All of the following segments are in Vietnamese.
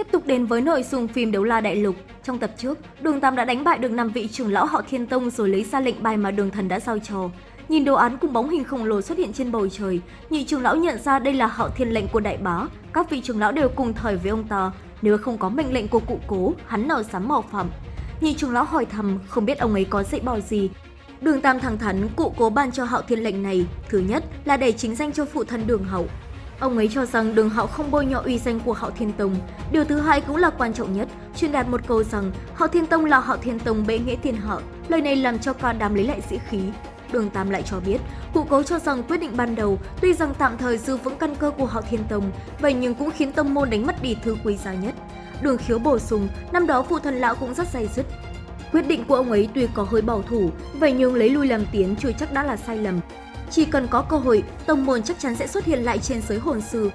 Tiếp tục đến với nội dung phim Đấu La Đại Lục. Trong tập trước, Đường Tam đã đánh bại được 5 vị trưởng lão họ Thiên Tông rồi lấy ra lệnh bài mà Đường Thần đã giao cho. Nhìn đồ án cùng bóng hình khổng lồ xuất hiện trên bầu trời, nhị trưởng lão nhận ra đây là họ thiên lệnh của đại bá. Các vị trưởng lão đều cùng thời với ông ta. Nếu không có mệnh lệnh của cụ cố, hắn nào dám mạo phạm. Nhị trưởng lão hỏi thầm, không biết ông ấy có dạy bảo gì. Đường Tam thẳng thắn, cụ cố ban cho họ thiên lệnh này. Thứ nhất là để chính danh cho phụ thân đường hậu. Ông ấy cho rằng đường họ không bôi nhọ uy danh của họ Thiên Tông. Điều thứ hai cũng là quan trọng nhất, truyền đạt một câu rằng họ Thiên Tông là họ Thiên Tông bệ nghĩa thiên họ. Lời này làm cho cả đám lấy lại sĩ khí. Đường Tam lại cho biết, cụ cố cho rằng quyết định ban đầu tuy rằng tạm thời giữ vững căn cơ của họ Thiên Tông, vậy nhưng cũng khiến tông môn đánh mất đi thứ quý giá nhất. Đường khiếu bổ sung, năm đó phụ thần lão cũng rất dày dứt. Quyết định của ông ấy tuy có hơi bảo thủ, vậy nhưng lấy lui làm tiến chưa chắc đã là sai lầm. Chỉ cần có cơ hội, tông môn chắc chắn sẽ xuất hiện lại trên giới hồn sư.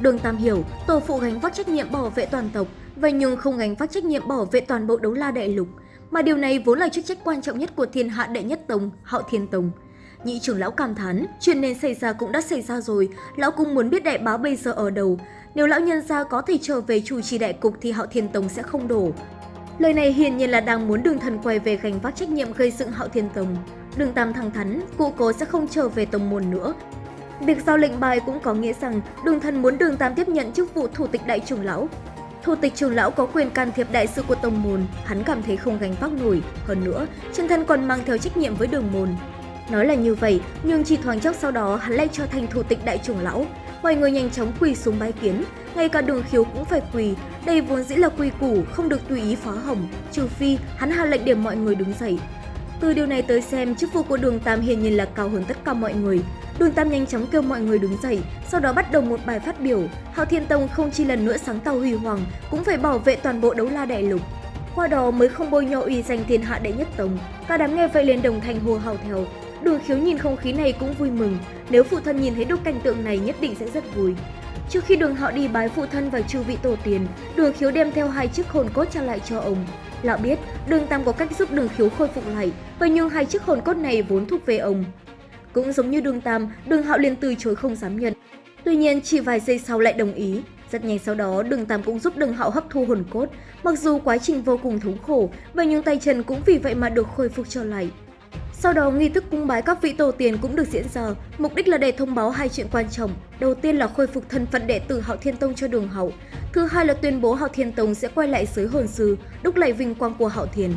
Đường Tam hiểu, tổ phụ gánh vác trách nhiệm bảo vệ toàn tộc, vậy nhưng không gánh vác trách nhiệm bảo vệ toàn bộ đấu la đại lục. Mà điều này vốn là chức trách quan trọng nhất của thiên hạ đệ nhất tông, hạo thiên tông. Nhị trưởng lão cảm thán, chuyện nên xảy ra cũng đã xảy ra rồi, lão cũng muốn biết đại báo bây giờ ở đâu. Nếu lão nhân gia có thể trở về chủ trì đại cục thì hạo thiên tông sẽ không đổ. Lời này hiển nhiên là đang muốn đường thần quay về gánh vác trách nhiệm gây dựng hạo thiên tông. Đường Tam thẳng thắn, cụ cố sẽ không trở về tông môn nữa. Việc giao lệnh bài cũng có nghĩa rằng đường thần muốn đường Tam tiếp nhận chức vụ thủ tịch đại trưởng lão. Thủ tịch trưởng lão có quyền can thiệp đại sự của tông môn, hắn cảm thấy không gánh vác nổi. Hơn nữa, chân thân còn mang theo trách nhiệm với đường môn. Nói là như vậy, nhưng chỉ thoáng chốc sau đó hắn lại trở thành thủ tịch đại trưởng lão. Mọi người nhanh chóng quỳ xuống bái kiến, ngay cả đường khiếu cũng phải quỳ. Đây vốn dĩ là quy củ, không được tùy ý phá hỏng, trừ phi hắn hạ lệnh để mọi người đứng dậy. Từ điều này tới xem, chức vụ của Đường Tam hiển nhiên là cao hơn tất cả mọi người. Đường Tam nhanh chóng kêu mọi người đứng dậy, sau đó bắt đầu một bài phát biểu. Hạo Thiên Tông không chỉ lần nữa sáng tạo huy hoàng, cũng phải bảo vệ toàn bộ đấu la đại lục. Qua đó mới không bôi nhọ uy danh thiên hạ đệ nhất tông. Cả đám nghe vậy liền đồng thanh hô hào theo. Đường khiếu nhìn không khí này cũng vui mừng, nếu phụ thân nhìn thấy được cảnh tượng này nhất định sẽ rất vui. Trước khi đường họ đi bái phụ thân và chư vị tổ tiền, đường khiếu đem theo hai chiếc hồn cốt trả lại cho ông. Lão biết đường Tam có cách giúp đường khiếu khôi phục lại, và nhường hai chiếc hồn cốt này vốn thuộc về ông. Cũng giống như đường Tam, đường hạo liền từ chối không dám nhận. Tuy nhiên chỉ vài giây sau lại đồng ý. Rất nhanh sau đó, đường Tam cũng giúp đường hạo hấp thu hồn cốt. Mặc dù quá trình vô cùng thống khổ, và nhưng tay chân cũng vì vậy mà được khôi phục trở lại. Sau đó, nghi thức cung bái các vị tổ tiên cũng được diễn ra, mục đích là để thông báo hai chuyện quan trọng. Đầu tiên là khôi phục thân phận đệ tử Hạo Thiên Tông cho Đường hậu, thứ hai là tuyên bố Hạo Thiên Tông sẽ quay lại giới hồn sư, đúc lại vinh quang của Hạo Thiên.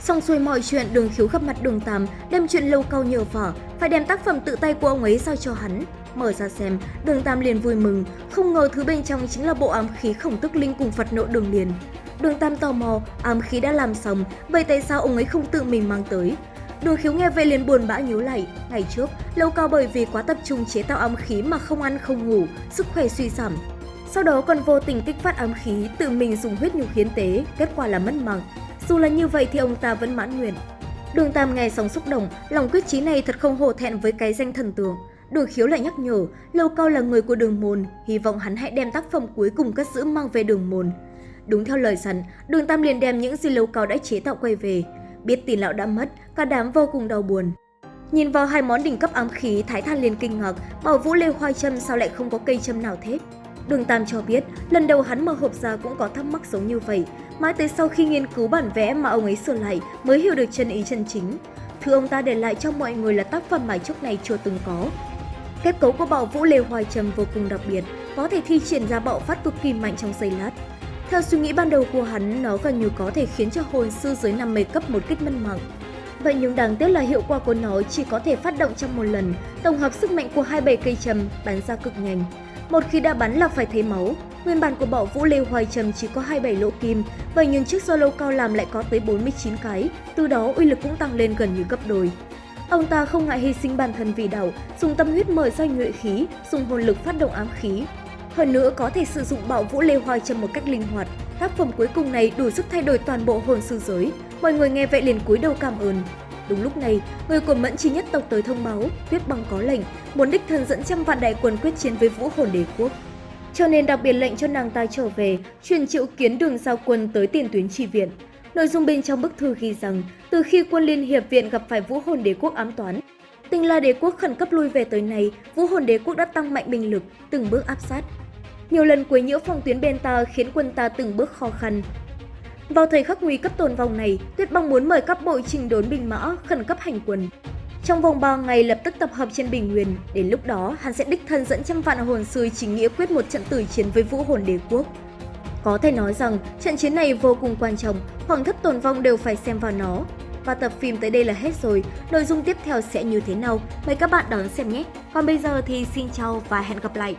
Xong xuôi mọi chuyện, Đường Khiếu gặp mặt Đường Tam, đem chuyện lâu cao nhờ vả, phải đem tác phẩm tự tay của ông ấy giao cho hắn. Mở ra xem, Đường Tam liền vui mừng, không ngờ thứ bên trong chính là bộ ám khí khổng tức linh cùng Phật nộ Đường Liền. Đường Tam tò mò, ám khí đã làm xong, vậy tại sao ông ấy không tự mình mang tới? Đường khiếu nghe vậy liền buồn bã nhíu lại. Ngày trước, lâu cao bởi vì quá tập trung chế tạo ám khí mà không ăn không ngủ, sức khỏe suy giảm. Sau đó còn vô tình kích phát ám khí, tự mình dùng huyết nhục hiến tế, kết quả là mất mạng. Dù là như vậy thì ông ta vẫn mãn nguyện. Đường Tam nghe sóng xúc động, lòng quyết chí này thật không hổ thẹn với cái danh thần tượng. Đường khiếu lại nhắc nhở, Lâu Cao là người của đường môn, hy vọng hắn hãy đem tác phẩm cuối cùng cất giữ mang về đường môn. Đúng theo lời dặn, đường Tam liền đem những gì Lâu Cao đã chế tạo quay về. Biết tin lão đã mất, cả đám vô cùng đau buồn. Nhìn vào hai món đỉnh cấp ám khí, Thái Than liền kinh ngạc, bảo Vũ Lê Khoai Châm sao lại không có cây châm nào thế? Đường Tam cho biết, lần đầu hắn mở hộp ra cũng có thắc mắc giống như vậy. Mãi tới sau khi nghiên cứu bản vẽ mà ông ấy sửa lại mới hiểu được chân ý chân chính. Thứ ông ta để lại cho mọi người là tác phẩm mà trước này chưa từng có. Kết cấu của bảo vũ lê hoài trầm vô cùng đặc biệt, có thể thi triển ra bạo phát cực kỳ mạnh trong giây lát. Theo suy nghĩ ban đầu của hắn, nó gần như có thể khiến cho hồn sư dưới 50 cấp một kích mân mạng. Vậy nhưng đáng tiếc là hiệu quả của nó chỉ có thể phát động trong một lần, tổng hợp sức mạnh của 27 cây châm bắn ra cực nhanh. Một khi đã bắn là phải thấy máu. Nguyên bản của bảo vũ lê hoài trầm chỉ có 27 lỗ kim, vậy nhưng chiếc solo cao làm lại có tới 49 cái, từ đó uy lực cũng tăng lên gần như gấp đôi. Ông ta không ngại hy sinh bản thân vì đảo, dùng tâm huyết mở ra nhuệ khí, dùng hồn lực phát động ám khí. Hơn nữa có thể sử dụng bạo vũ lê hoài trong một cách linh hoạt. Tác phẩm cuối cùng này đủ sức thay đổi toàn bộ hồn sư giới. Mọi người nghe vậy liền cúi đầu cảm ơn. Đúng lúc này, người của Mẫn Chi nhất tộc tới thông báo, Tuyết Băng có lệnh, muốn đích thân dẫn trăm vạn đại quân quyết chiến với Vũ Hồn Đế quốc. Cho nên đặc biệt lệnh cho nàng ta trở về, truyền triệu kiến đường giao quân tới tiền tuyến tri viện. Nội dung bên trong bức thư ghi rằng, từ khi quân Liên Hiệp Viện gặp phải Vũ Hồn Đế quốc ám toán, Tinh La Đế quốc khẩn cấp lui về tới này, Vũ Hồn Đế quốc đã tăng mạnh binh lực, từng bước áp sát nhiều lần quấy nhiễu phòng tuyến bên ta khiến quân ta từng bước khó khăn. Vào thời khắc nguy cấp tồn vong này, Tuyết Băng muốn mời các bộ trình đốn binh mã khẩn cấp hành quân. Trong vòng 3 ngày lập tức tập hợp trên Bình Nguyên, đến lúc đó hắn sẽ đích thân dẫn trăm vạn hồn sư chính nghĩa quyết một trận tử chiến với vũ hồn đế quốc. Có thể nói rằng trận chiến này vô cùng quan trọng, hoàng thất tồn vong đều phải xem vào nó. Và tập phim tới đây là hết rồi, nội dung tiếp theo sẽ như thế nào? Mời các bạn đón xem nhé! Còn bây giờ thì xin chào và hẹn gặp lại!